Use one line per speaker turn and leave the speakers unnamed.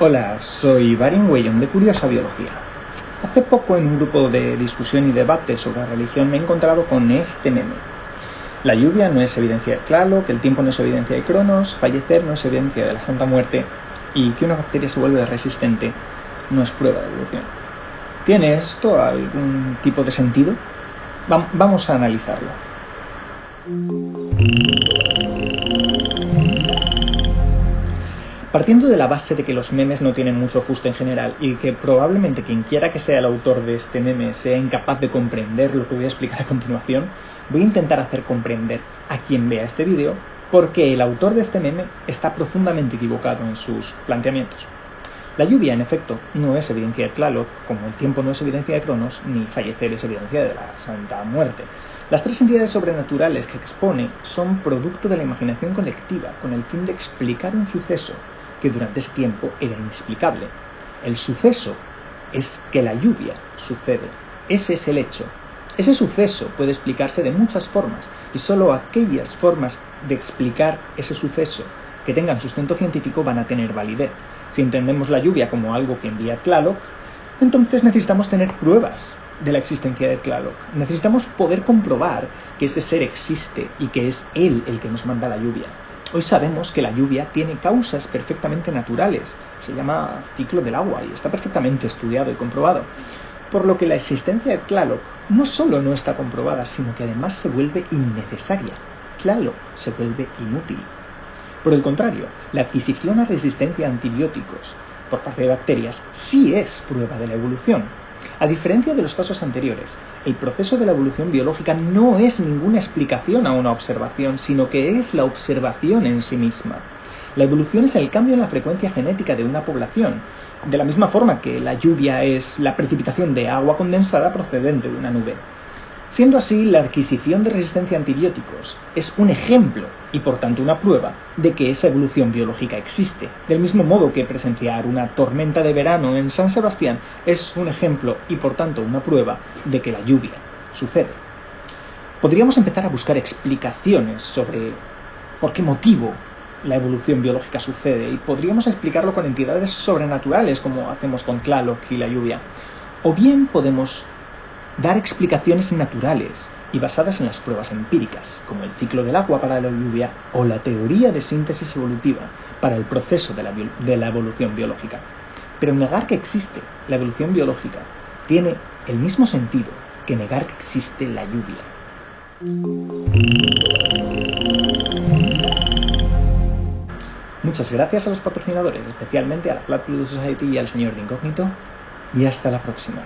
Hola, soy Barin Weyon de Curiosa Biología. Hace poco en un grupo de discusión y debate sobre religión me he encontrado con este meme. La lluvia no es evidencia de que el tiempo no es evidencia de Cronos, fallecer no es evidencia de la Santa Muerte y que una bacteria se vuelve resistente no es prueba de evolución. ¿Tiene esto algún tipo de sentido? vamos a analizarlo. Partiendo de la base de que los memes no tienen mucho justo en general y que probablemente quien quiera que sea el autor de este meme sea incapaz de comprender lo que voy a explicar a continuación, voy a intentar hacer comprender a quien vea este vídeo porque el autor de este meme está profundamente equivocado en sus planteamientos. La lluvia, en efecto, no es evidencia de Tlaloc, como el tiempo no es evidencia de Cronos, ni fallecer es evidencia de la Santa Muerte. Las tres entidades sobrenaturales que expone son producto de la imaginación colectiva, con el fin de explicar un suceso que durante ese tiempo era inexplicable. El suceso es que la lluvia sucede. Ese es el hecho. Ese suceso puede explicarse de muchas formas y solo aquellas formas de explicar ese suceso que tengan sustento científico van a tener validez. Si entendemos la lluvia como algo que envía Tlaloc, entonces necesitamos tener pruebas de la existencia de Tlaloc. Necesitamos poder comprobar que ese ser existe y que es él el que nos manda la lluvia. Hoy sabemos que la lluvia tiene causas perfectamente naturales, se llama ciclo del agua y está perfectamente estudiado y comprobado, por lo que la existencia de Tlaloc no solo no está comprobada, sino que además se vuelve innecesaria. Tlaloc se vuelve inútil. Por el contrario, la adquisición a resistencia a antibióticos por parte de bacterias sí es prueba de la evolución, a diferencia de los casos anteriores, el proceso de la evolución biológica no es ninguna explicación a una observación, sino que es la observación en sí misma. La evolución es el cambio en la frecuencia genética de una población, de la misma forma que la lluvia es la precipitación de agua condensada procedente de una nube. Siendo así, la adquisición de resistencia a antibióticos es un ejemplo y por tanto una prueba de que esa evolución biológica existe, del mismo modo que presenciar una tormenta de verano en San Sebastián es un ejemplo y por tanto una prueba de que la lluvia sucede. Podríamos empezar a buscar explicaciones sobre por qué motivo la evolución biológica sucede y podríamos explicarlo con entidades sobrenaturales como hacemos con Tlaloc y la lluvia. O bien podemos dar explicaciones naturales y basadas en las pruebas empíricas, como el ciclo del agua para la lluvia o la teoría de síntesis evolutiva para el proceso de la, evolución biológica. Pero negar que existe la evolución biológica tiene el mismo sentido que negar que existe la lluvia. Muchas gracias a los patrocinadores, especialmente a la Flat Blue Society y al señor de Incógnito, y hasta la próxima.